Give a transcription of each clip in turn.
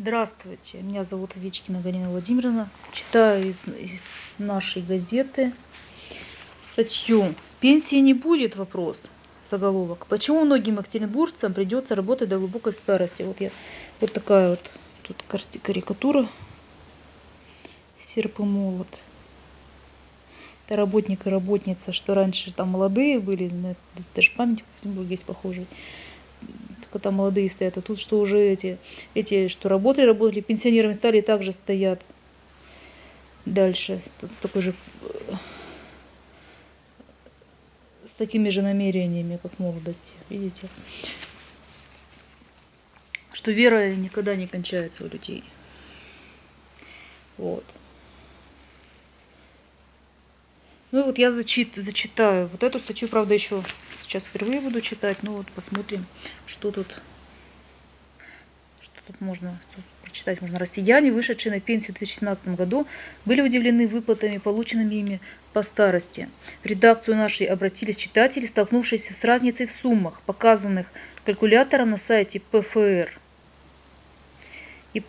Здравствуйте, меня зовут Овечкина Галина Владимировна. Читаю из, из нашей газеты статью «Пенсии не будет» вопрос, заголовок. Почему многим екатеринбуржцам придется работать до глубокой старости? Вот, я, вот такая вот тут карикатура, серп и молот. Это работник и работница, что раньше там молодые были, даже памятник в Петербурге есть похожий только там молодые стоят, а тут что уже эти, эти что работали, работали, пенсионерами стали также стоят дальше, с такой же, с такими же намерениями, как в молодости, видите? Что вера никогда не кончается у людей. Вот. Ну и вот я зачит, зачитаю. Вот эту статью, правда, еще сейчас впервые буду читать. Ну вот посмотрим, что тут, что тут можно что прочитать. Можно. Россияне, вышедшие на пенсию в 2017 году, были удивлены выплатами, полученными ими по старости. В редакцию нашей обратились читатели, столкнувшиеся с разницей в суммах, показанных калькулятором на сайте ПФР и,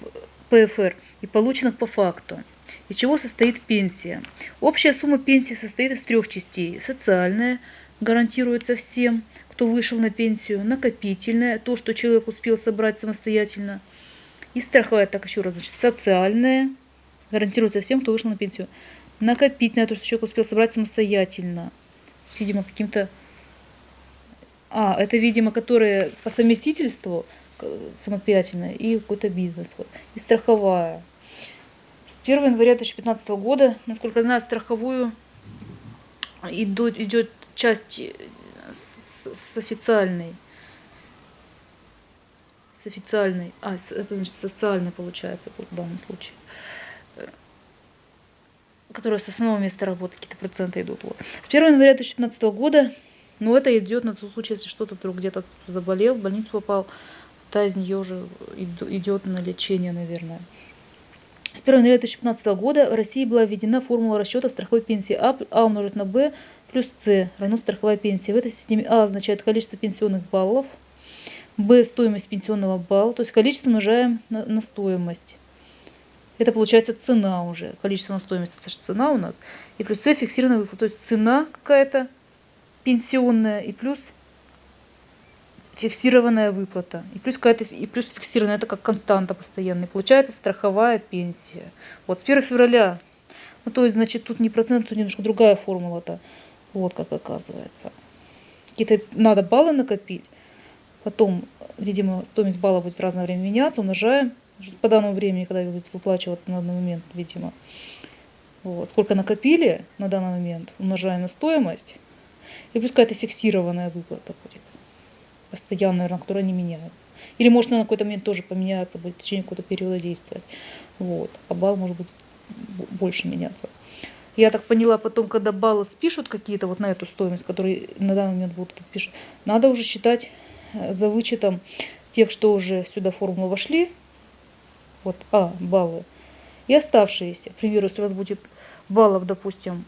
ПФР и полученных по факту. Из чего состоит пенсия? Общая сумма пенсии состоит из трех частей. Социальная гарантируется всем, кто вышел на пенсию. Накопительная, то, что человек успел собрать самостоятельно. И страховая, так еще раз, значит, социальная гарантируется всем, кто вышел на пенсию. Накопительная, то, что человек успел собрать самостоятельно. Видимо, каким-то... А, это, видимо, которые по совместительству самостоятельно и какой-то бизнес. И страховая 1 января 2015 года, насколько я знаю, страховую идут, идет часть э, с, с официальной. С официальной. А, это значит социальной получается в данном случае. Э, которая с основного места работы, какие-то проценты идут. Вот. С 1 января 2015 года, ну это идет на тот случай, если что-то вдруг где-то заболел, в больницу попал, та из нее уже идет на лечение, наверное. С 1 января 2015 года в России была введена формула расчета страховой пенсии А, а умножить на Б плюс С равно страховая пенсия. В этой системе А означает количество пенсионных баллов, Б стоимость пенсионного балла, то есть количество умножаем на, на стоимость. Это получается цена уже, количество на стоимость, это же цена у нас. И плюс С фиксированная выплата, то есть цена какая-то пенсионная и плюс фиксированная выплата. И плюс, какая-то, и плюс фиксированная, это как константа постоянная. Получается страховая пенсия. Вот с 1 февраля, ну то есть, значит, тут не процент, тут немножко другая формула-то. Вот как оказывается. Какие-то надо баллы накопить. Потом, видимо, стоимость балла будет в разное время меняться, умножаем по данному времени, когда будет выплачиваться на данный момент, видимо. Вот. Сколько накопили на данный момент, умножаем на стоимость. И плюс какая-то фиксированная выплата будет постоянно, наверное, которая не меняется. Или может на какой-то момент тоже поменяется, будет в течение какого-то периода действовать. Вот. А балл может быть больше меняться. Я так поняла, потом, когда баллы спишут какие-то вот на эту стоимость, которые на данный момент будут спишут, надо уже считать э, за вычетом тех, что уже сюда в формулу вошли, вот, а, баллы, и оставшиеся. К примеру, если у вас будет баллов, допустим,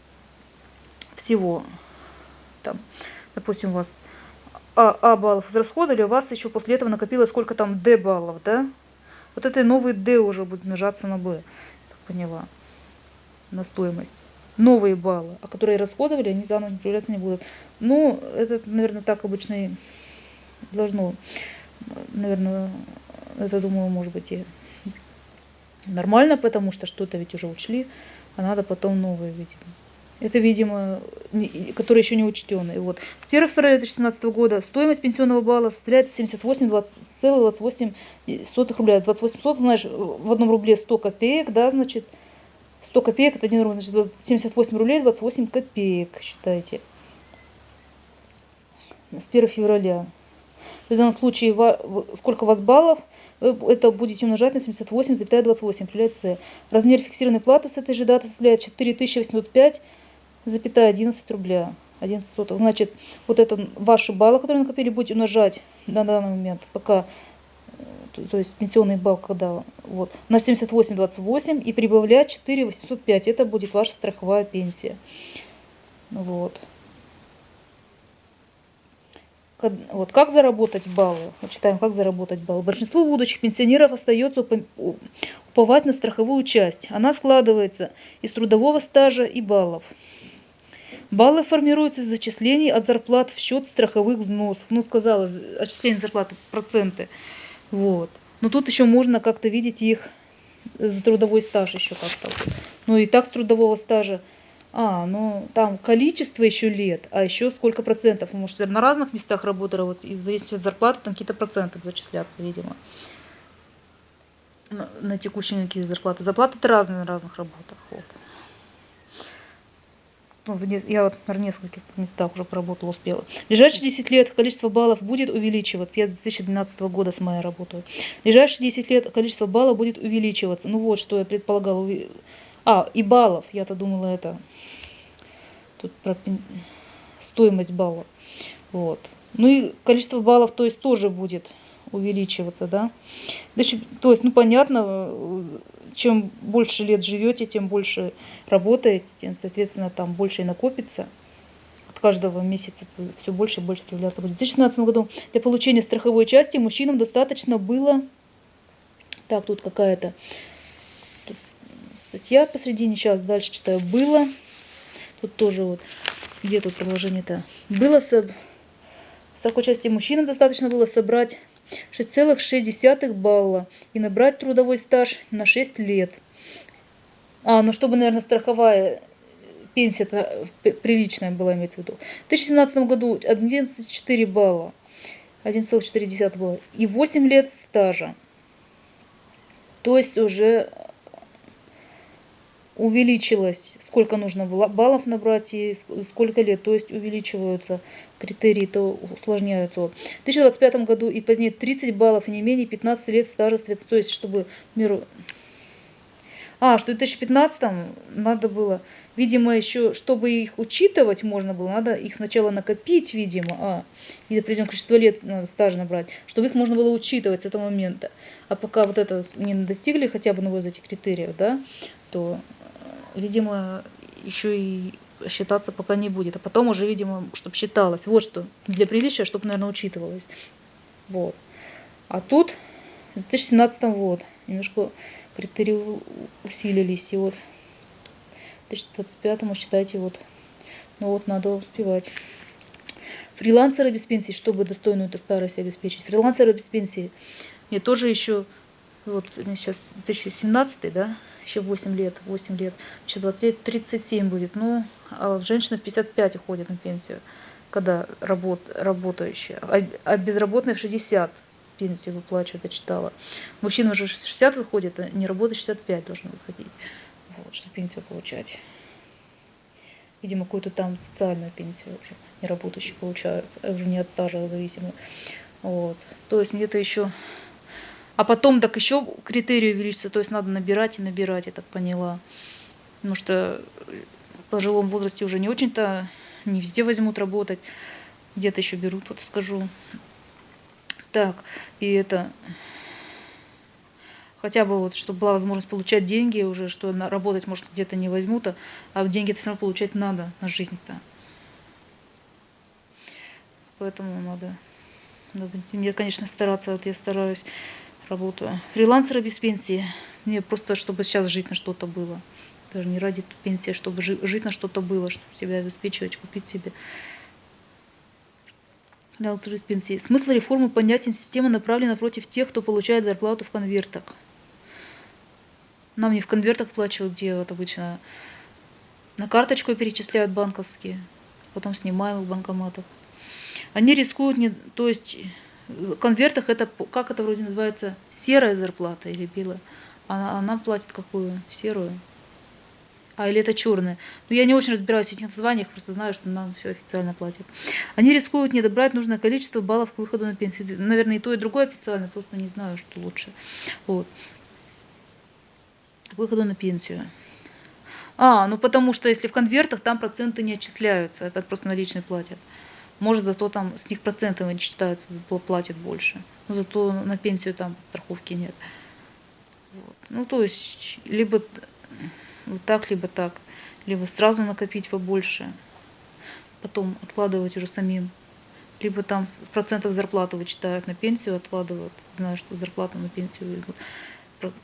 всего, там, допустим, у вас а, а баллов израсходовали, у вас еще после этого накопилось сколько там D баллов, да? Вот это новый D уже будет умножаться на B, поняла, на стоимость. Новые баллы, а которые расходовали, они заново не проявляться не будут. Ну, это, наверное, так обычно и должно, наверное, это, думаю, может быть и нормально, потому что что-то ведь уже учли, а надо потом новые, видимо. Это, видимо, которые еще не учтенные. Вот. С 1 февраля 2017 года стоимость пенсионного балла составляет 78,28 рубля. 28 сотых, знаешь, в одном рубле 100 копеек, да, значит, 100 копеек, это 1 рубль, значит, 78 рублей 28 копеек, считайте. С 1 февраля. В данном случае, сколько у вас баллов, это будете умножать на 78,28, определяет Размер фиксированной платы с этой же даты составляет 4805 запятая 11 рубля. 11 сотых. Значит, вот это ваши баллы, которые накопили, будете умножать на данный момент, пока, э, то есть пенсионный балл, когда вот, на 78,28 и прибавлять 4,805. Это будет ваша страховая пенсия. Вот. вот как заработать баллы? Вот читаем, как заработать баллы. Большинство будущих пенсионеров остается уповать на страховую часть. Она складывается из трудового стажа и баллов. Баллы формируются из зачислений от зарплат в счет страховых взносов. Ну, сказала, отчисление зарплаты проценты. Вот. Но тут еще можно как-то видеть их за трудовой стаж еще как-то. Ну и так с трудового стажа а, ну там количество еще лет, а еще сколько процентов. Может, на разных местах работали, вот из зависимости от зарплаты, там какие-то проценты зачисляться, видимо. На, на текущие какие зарплаты. Зарплаты это разные на разных работах. Вот. Ну, я вот на нескольких местах уже поработала, успела. В ближайшие 10 лет количество баллов будет увеличиваться. Я с 2012 года с мая работаю. В ближайшие 10 лет количество баллов будет увеличиваться. Ну вот, что я предполагала. А, и баллов. Я-то думала это тут про стоимость баллов. Вот. Ну и количество баллов, то есть, тоже будет увеличиваться, да. Значит, то есть, ну понятно, чем больше лет живете, тем больше работаете, тем, соответственно, там больше и накопится. От каждого месяца все больше и больше появляться будет. В 2016 году для получения страховой части мужчинам достаточно было, так, тут какая-то статья посредине, сейчас дальше читаю, было Тут тоже вот, где тут продолжение-то? Было с такой части мужчинам достаточно было собрать 6,6 балла и набрать трудовой стаж на 6 лет. А, ну чтобы, наверное, страховая пенсия приличная была, иметь в виду. В 2017 году 11,4 балла, 1,4 балла и 8 лет стажа. То есть уже увеличилось сколько нужно баллов набрать и сколько лет, то есть увеличиваются критерии, то усложняются. В 2025 году и позднее 30 баллов и не менее 15 лет стажа то есть чтобы миру... А, что в 2015 надо было, видимо, еще, чтобы их учитывать можно было, надо их сначала накопить, видимо, а, и определенное количество лет надо стажа набрать, чтобы их можно было учитывать с этого момента. А пока вот это не достигли хотя бы одного из этих критериев, да, то видимо, еще и считаться пока не будет. А потом уже, видимо, чтобы считалось. Вот что. Для приличия, чтобы, наверное, учитывалось. Вот. А тут в 2017 вот немножко критерии усилились. И вот в 2025 считайте, вот, ну вот надо успевать. Фрилансеры без пенсии, чтобы достойную эту старость обеспечить. Фрилансеры без пенсии. Мне тоже еще, вот сейчас 2017, да, еще 8 лет, 8 лет, еще 20 лет, 37 будет. Ну, а женщины в 55 уходят на пенсию, когда работ, работающие, а, а безработные в 60 пенсию выплачивают, я читала. Мужчина уже 60 выходит, а не работает 65 должен выходить, вот, чтобы пенсию получать. Видимо, какую-то там социальную пенсию уже неработающие получают, уже не от стажа зависимо. Вот. То есть где-то еще а потом так еще критерии увеличатся, то есть надо набирать и набирать, я так поняла. Потому что в пожилом возрасте уже не очень-то, не везде возьмут работать, где-то еще берут, вот скажу. Так, и это, хотя бы вот, чтобы была возможность получать деньги уже, что работать, может, где-то не возьмут, а, а деньги-то все равно получать надо на жизнь-то. Поэтому надо, надо мне, конечно, стараться, вот я стараюсь работаю. Фрилансеры без пенсии. Мне просто, чтобы сейчас жить на что-то было. Даже не ради пенсии, чтобы жить на что-то было, чтобы себя обеспечивать, купить себе. Фрилансеры без пенсии. Смысл реформы понятен. Система направлена против тех, кто получает зарплату в конвертах. Нам не в конвертах плачивают, где вот обычно на карточку перечисляют банковские, потом снимаем в банкоматах. Они рискуют, не, то есть конвертах это, как это вроде называется, серая зарплата или белая. Она, она платит какую? Серую. А, или это черная. Ну, я не очень разбираюсь в этих названиях, просто знаю, что нам все официально платят. Они рискуют не добрать нужное количество баллов к выходу на пенсию. Наверное, и то, и другое официально, просто не знаю, что лучше. Вот. К выходу на пенсию. А, ну потому что если в конвертах, там проценты не отчисляются, это просто наличные платят. Может, зато там с них процентами считаются, платят больше. Но зато на пенсию там страховки нет. Вот. Ну, то есть, либо вот так, либо так. Либо сразу накопить побольше, потом откладывать уже самим либо там процентов зарплаты вычитают на пенсию, откладывают. Знаю, что зарплату на пенсию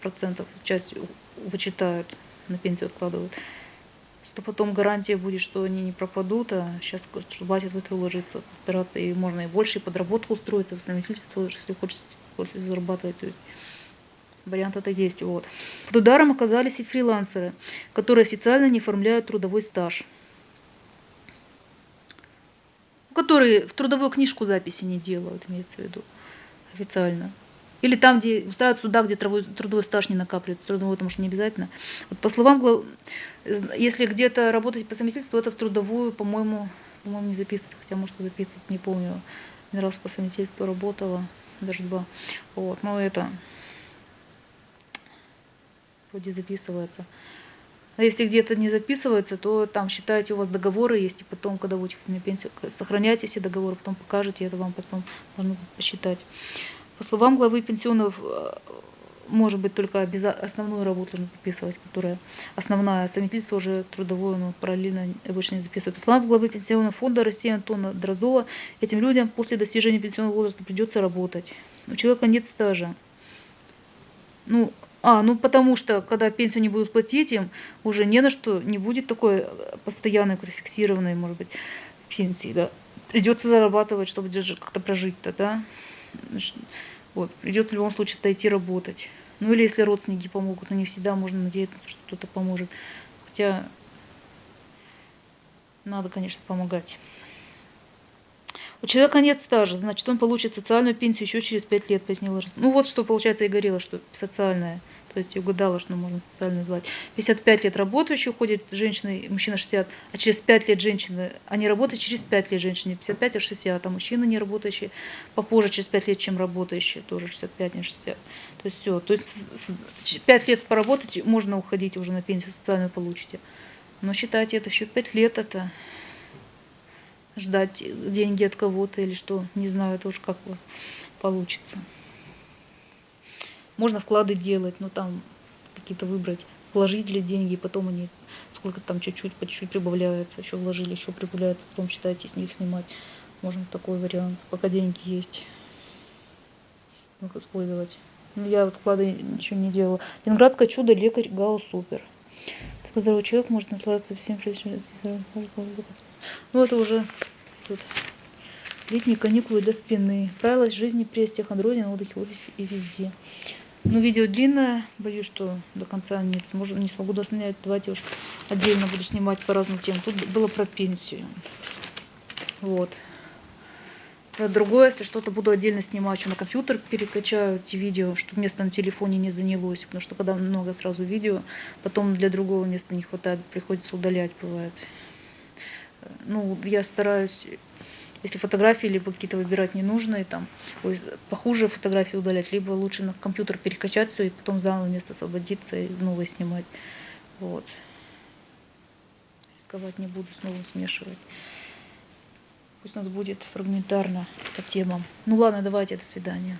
процентов часть вычитают, на пенсию откладывают. Что потом гарантия будет, что они не пропадут, а сейчас хватит в это уложиться, постараться, и можно и больше, и подработку устроиться, в совместительство, если хочется после зарабатывать. Вариант это есть. Вот. Под ударом оказались и фрилансеры, которые официально не оформляют трудовой стаж которые в трудовую книжку записи не делают, имеется в виду, официально. Или там, где устраивают суда, где трудовой, трудовой стаж не накапливает, трудовой, потому что не обязательно. Вот по словам, если где-то работать по совместительству, это в трудовую, по-моему, по-моему, не записывать, хотя может записывать, не помню. Один раз по совместительству работала, даже два. Вот, но это вроде записывается. А если где-то не записывается, то там считайте, у вас договоры есть, и потом, когда будете на пенсию, сохраняйте все договоры, потом покажете, это вам потом можно посчитать. По словам главы пенсионов, э, может быть только основную работу нужно записывать, которая основная, совместительство уже трудовое, но параллельно обычно не записывают. По словам главы пенсионного фонда России Антона Дрозова, этим людям после достижения пенсионного возраста придется работать. У человека нет стажа. Ну, а, ну потому что, когда пенсию не будут платить им, уже не на что, не будет такой постоянной, фиксированной, может быть, пенсии, да. Придется зарабатывать, чтобы как-то прожить-то, да. Значит, вот, придется в любом случае дойти работать. Ну или если родственники помогут, но не всегда можно надеяться, что кто-то поможет. Хотя надо, конечно, помогать. У человека нет стажа, значит, он получит социальную пенсию еще через 5 лет, пояснила. Ну вот что, получается, и говорила, что социальная. То есть угадала, что можно социальную назвать. 55 лет работающий уходит женщина, мужчина 60, а через 5 лет женщины, они работают через 5 лет женщины, 55 а 60, а мужчина не работающий попозже через 5 лет, чем работающий, тоже 65, не 60. То есть все. То есть 5 лет поработать, можно уходить уже на пенсию социальную получите. Но считайте, это еще 5 лет это ждать деньги от кого-то или что, не знаю тоже, как у вас получится. Можно вклады делать, но там какие-то выбрать, вложить ли деньги, потом они сколько там чуть-чуть, по чуть-чуть прибавляются, еще вложили, еще прибавляется, потом считайте с них снимать. Можно такой вариант, пока деньги есть, их использовать. Ну, я вот вклады ничего не делала. Ленинградское чудо, лекарь, ГАУ, супер. Здоровый человек может наслаждаться всем ну это уже тут. Летние каникулы для спины. Правила жизни при остеохондрозе на отдыхе, офисе и везде. Ну, видео длинное, боюсь, что до конца не, смогу, не смогу доснять. Давайте уж отдельно буду снимать по разным темам. Тут было про пенсию. Вот. Про другое, если что-то буду отдельно снимать, что на компьютер перекачаю эти видео, чтобы место на телефоне не занялось. Потому что когда много сразу видео, потом для другого места не хватает, приходится удалять, бывает ну, я стараюсь, если фотографии либо какие-то выбирать ненужные, там, похуже фотографии удалять, либо лучше на компьютер перекачать все и потом заново место освободиться и новое снимать. Вот. Рисковать не буду, снова смешивать. Пусть у нас будет фрагментарно по темам. Ну ладно, давайте, до свидания.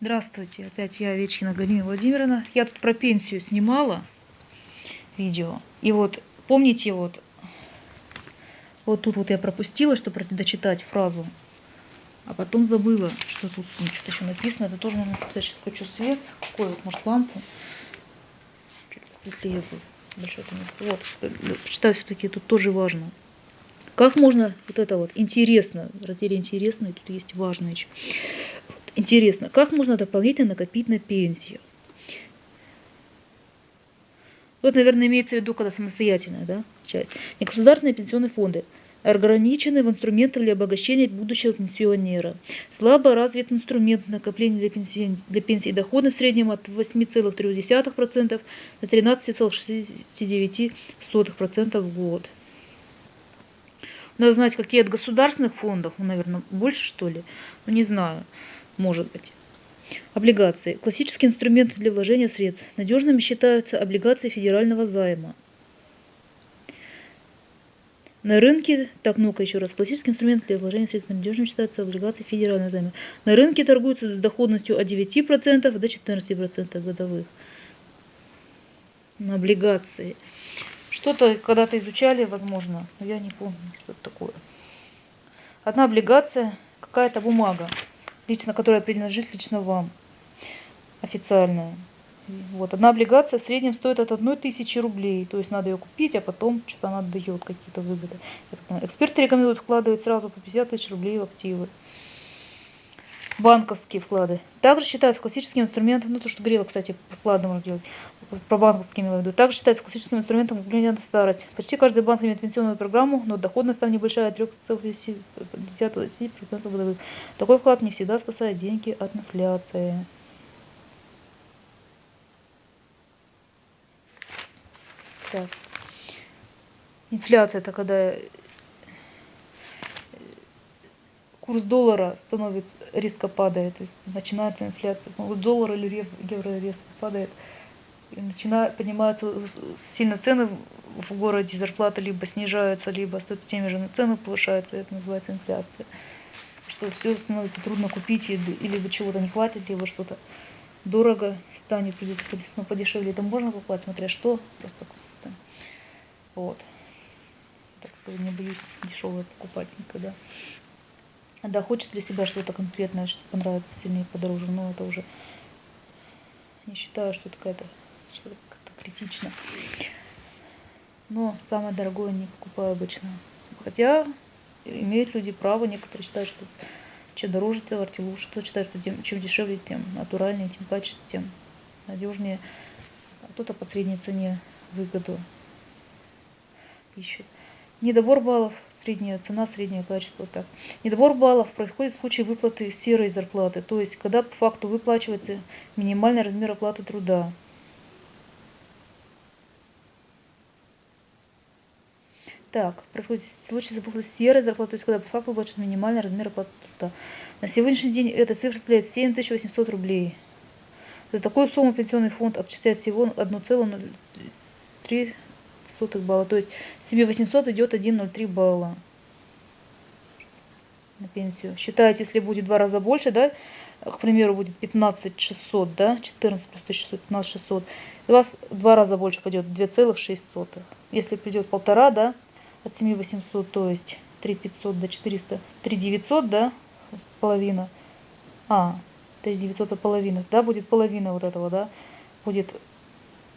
Здравствуйте, опять я, Вечина Галина Владимировна. Я тут про пенсию снимала видео. И вот Помните, вот, вот тут вот я пропустила, чтобы дочитать фразу, а потом забыла, что тут ну, что-то еще написано. Это тоже нужно написать. Сейчас хочу свет. Какой вот, может, лампу. Чуть посветлее будет. Большой Вот, почитаю все-таки, тут тоже важно. Как можно вот это вот интересно, в разделе интересно, и тут есть важное еще. Интересно, как можно дополнительно накопить на пенсию? Вот, наверное, имеется в виду, когда самостоятельная да, часть. Негосударственные пенсионные фонды ограничены в инструментах для обогащения будущего пенсионера. Слабо развит инструмент накопления для пенсии, для пенсии дохода в среднем от 8,3% до 13,69% в год. Надо знать, какие от государственных фондов, ну, наверное, больше что ли, ну не знаю, может быть. Облигации. Классические инструменты для вложения средств. Надежными считаются облигации федерального займа. На рынке, так, ну-ка еще раз, классический инструмент для вложения средств надежным считаются облигации федерального займа. На рынке торгуются с доходностью от 9% до 14% годовых. На облигации. Что-то когда-то изучали, возможно, но я не помню, что это такое. одна облигация, какая-то бумага, лично, которая принадлежит лично вам, официальная. Вот, одна облигация в среднем стоит от одной тысячи рублей. То есть надо ее купить, а потом что-то она дает какие-то выгоды. Эксперты рекомендуют вкладывать сразу по 50 тысяч рублей в активы. Банковские вклады. Также считаются классическим инструментом, ну то, что говорила, кстати, вклады можно делать, про банковские имела в виду. Также считается классическим инструментом углубления на старость. Почти каждый банк имеет пенсионную программу, но доходность там небольшая, 3,10% годовых. Такой вклад не всегда спасает деньги от инфляции. Так. Инфляция это когда курс доллара становится резко падает, то есть начинается инфляция. Курс доллара или евро резко падает, и начинают поднимаются сильно цены в городе, зарплаты либо снижаются, либо остаются теми же, но цены повышаются, это называется инфляция. Что все становится трудно купить, или вы чего-то не хватит, либо что-то дорого станет, или ну, подешевле. Это можно покупать, смотря что, просто вот. Так что не боюсь дешевое покупать никогда. Да, хочется для себя что-то конкретное, что понравится сильнее, подороже, но это уже не считаю, что это какая-то что-то критично. Но самое дорогое не покупаю обычно. Хотя имеют люди право, некоторые считают, что чем дороже товар, тем лучше. Кто считает, что тем, чем дешевле, тем натуральнее, тем качественнее, тем надежнее. А кто-то по средней цене выгоду ищет. Недобор баллов, средняя цена, среднее качество. Так. Недобор баллов происходит в случае выплаты серой зарплаты, то есть когда по факту выплачивается минимальный размер оплаты труда. Так, происходит в случае выплаты серой зарплаты, то есть когда по факту выплачивается минимальный размер оплаты труда. На сегодняшний день эта цифра составляет 7800 рублей. За такую сумму пенсионный фонд отчисляет всего 1,03 балла. То есть себе 800 идет 1,03 балла на пенсию. Считайте, если будет два раза больше, да, к примеру, будет 15 600, да, 14 плюс 1600, 15 600, у вас два раза больше пойдет, 2,6. Если придет полтора, да, от 7 800, то есть 3 500 до 400, 3 900, да, половина, а, 3 900 половина, да, будет половина вот этого, да, будет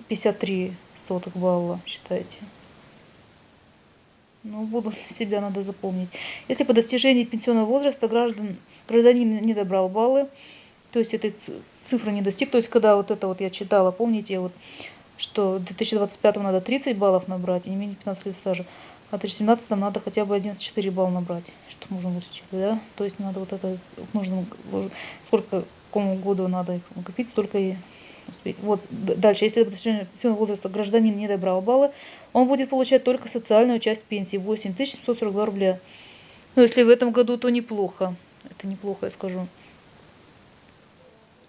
53 сотых балла, считайте. Ну, буду себя надо запомнить. Если по достижении пенсионного возраста граждан, гражданин не добрал баллы, то есть этой цифры не достиг, то есть когда вот это вот я читала, помните, вот, что в 2025 надо 30 баллов набрать и не менее 15 лет стажа, а в 2017 надо хотя бы 11,4 балла набрать, что можно вычислить, да? То есть надо вот это, нужно, сколько, какому году надо их накопить, столько и успеть. Вот дальше, если до достижения пенсионного возраста гражданин не добрал баллы, он будет получать только социальную часть пенсии 8742 рубля. Но если в этом году, то неплохо. Это неплохо, я скажу.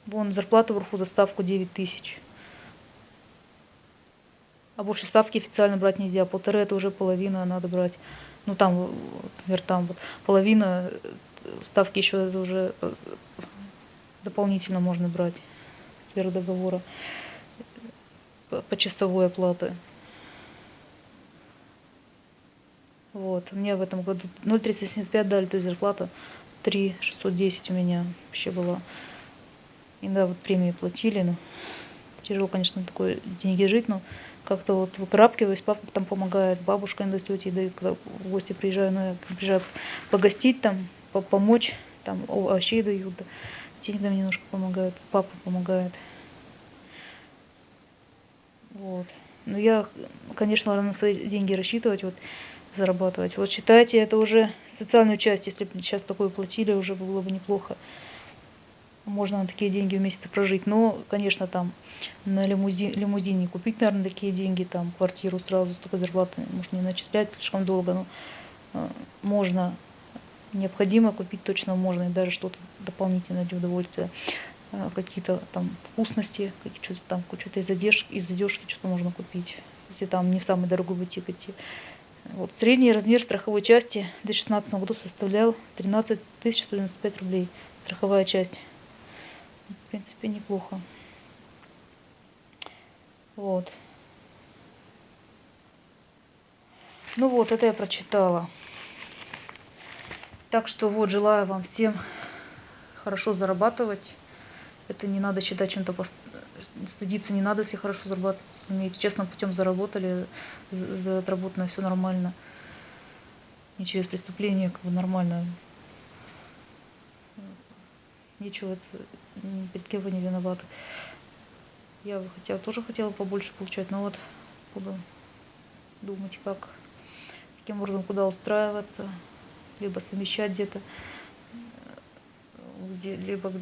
Вон зарплата вверху за ставку 9 тысяч. А больше ставки официально брать нельзя. Полторы это уже половина надо брать. Ну там, например, там вот половина ставки еще уже э, дополнительно можно брать сверх договора по часовой оплаты. Вот, мне в этом году 0,375 дали, то есть зарплата 3,610 у меня вообще была. И да, вот премии платили, но тяжело, конечно, такое деньги жить, но как-то вот выкрапкиваюсь, папа там помогает, бабушка иногда тети дают, когда в гости приезжаю, ну, я приезжаю погостить там, помочь, там овощей дают, да. деньгами немножко помогают, папа помогает. Вот. Но я, конечно, на свои деньги рассчитывать, вот, зарабатывать. Вот считайте, это уже социальную часть, если бы сейчас такое платили, уже было бы неплохо. Можно на такие деньги в месяц прожить. Но, конечно, там на лимузин, лимузине купить, наверное, такие деньги, там квартиру сразу с такой зарплаты, может, не начислять слишком долго, но э, можно, необходимо купить точно можно, и даже что-то дополнительное для удовольствия. Э, какие-то там вкусности, какие-то там что-то из задержки, из задержки что-то можно купить, если там не в самый дорогой бутик идти. Вот, средний размер страховой части в 2016 году составлял 13 195 рублей. Страховая часть. В принципе, неплохо. Вот. Ну вот, это я прочитала. Так что вот, желаю вам всем хорошо зарабатывать. Это не надо считать чем-то, стыдиться не надо, если хорошо зарабатывать умеете. Честным путем заработали, за отработано все нормально. Не через преступление, как бы нормально. Ничего, перед кем вы не виноваты. Я бы хотела, тоже хотела побольше получать, но вот буду думать, как, каким образом, куда устраиваться, либо совмещать где-то, где, либо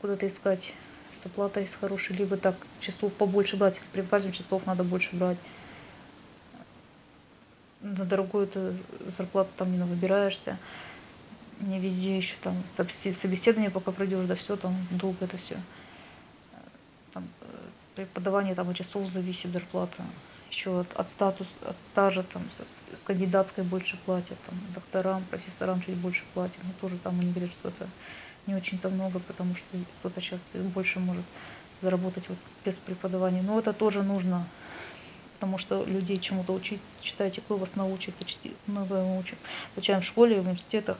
куда-то искать с оплатой с хорошей, либо так часов побольше брать, если при часов надо больше брать. На дорогую ты зарплату там не выбираешься, не везде еще там собеседование пока пройдешь, да все там долго это все. Там, э, преподавание там от часов зависит зарплата еще от, от статуса, от стажа, там, с, с кандидатской больше платят, там, докторам, профессорам чуть больше платят, но тоже там они говорят, что это не очень-то много, потому что кто-то сейчас больше может заработать вот без преподавания. Но это тоже нужно, потому что людей чему-то учить, читайте, кто вас научит, почти много учим. Получаем в школе, в университетах,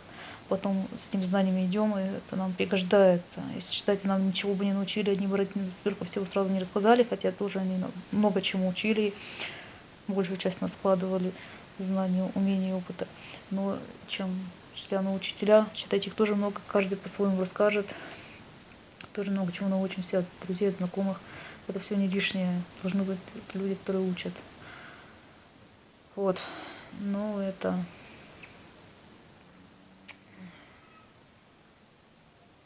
потом с этими знаниями идем, и это нам пригождается. Если читайте, нам ничего бы не научили, одни бы только всего сразу не рассказали, хотя тоже они много чему учили, большую часть нас складывали знаний, умений, опыта. Но чем учителя учителя, читать их тоже много, каждый по-своему расскажет, тоже много чего научимся от друзей, от знакомых. Это все не лишнее, должны быть люди, которые учат. Вот, ну это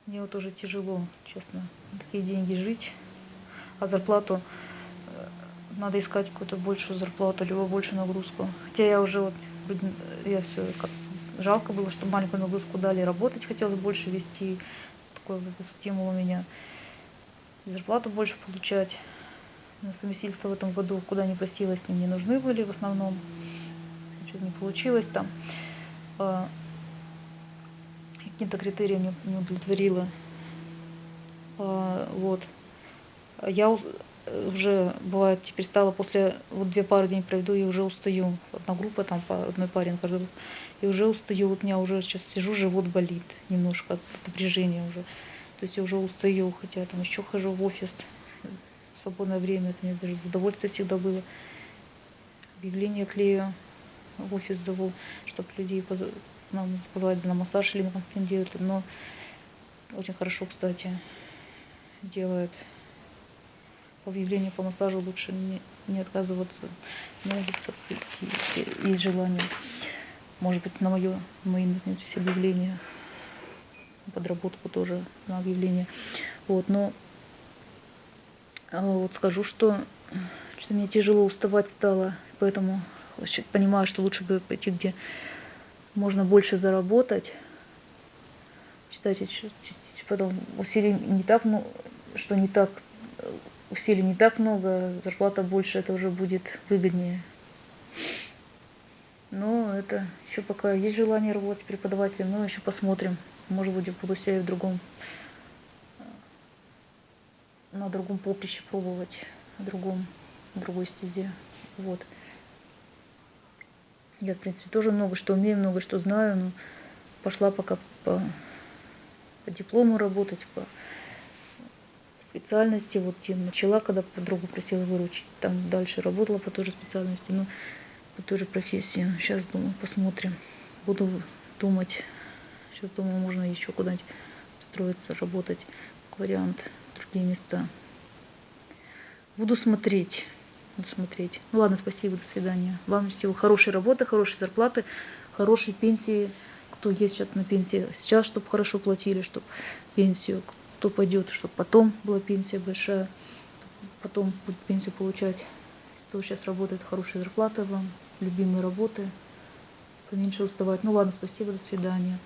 Мне вот тоже тяжело, честно, такие деньги жить, а зарплату э, надо искать какую-то большую зарплату, либо большую нагрузку. Хотя я уже вот, я все, как жалко было, что маленькую нагрузку дали, работать хотелось больше вести, такой вот стимул у меня, зарплату больше получать. На совместительство в этом году, куда не просилась, мне не нужны были в основном, что-то не получилось там. А, каким-то критериям не, удовлетворила. Вот. Я уже, бывает, теперь стала после, вот две пары дней проведу, и уже устаю. Одна группа, там по одной паре каждый и уже устаю. Вот у меня уже сейчас сижу, живот болит немножко от напряжения уже. То есть я уже устаю, хотя там еще хожу в офис в свободное время, это мне даже удовольствие всегда было. Объявление клею, в офис зову, чтобы людей нам позвать на массаж или на консультируют, но очень хорошо, кстати, делает по объявлению по массажу лучше не, не отказываться, нравится и, есть желание. Может быть, на мое, мои наткнетесь объявления, подработку тоже на объявление. Вот, но а, вот скажу, что, что мне тяжело уставать стало, поэтому понимаю, что лучше бы пойти где можно больше заработать. Считайте, потом усилий не так, ну, что не так, усилий не так много, зарплата больше, это уже будет выгоднее. Но это еще пока есть желание работать преподавателем, но еще посмотрим. Может быть, буду себя в другом, на другом поприще пробовать, на другом, на другой стезе. Вот. Я, в принципе, тоже много что умею, много что знаю, но пошла пока по, по диплому работать, по специальности. Вот тем начала, когда подругу просила выручить, там дальше работала по той же специальности, но по той же профессии. Сейчас думаю, посмотрим. Буду думать. Сейчас думаю, можно еще куда-нибудь устроиться, работать, как вариант, другие места. Буду смотреть смотреть. Ну ладно, спасибо, до свидания. Вам всего хорошей работы, хорошей зарплаты, хорошей пенсии. Кто есть сейчас на пенсии, сейчас, чтобы хорошо платили, чтобы пенсию, кто пойдет, чтобы потом была пенсия большая, потом будет пенсию получать. Кто сейчас работает, хорошая зарплата вам, любимые работы, поменьше уставать. Ну ладно, спасибо, до свидания.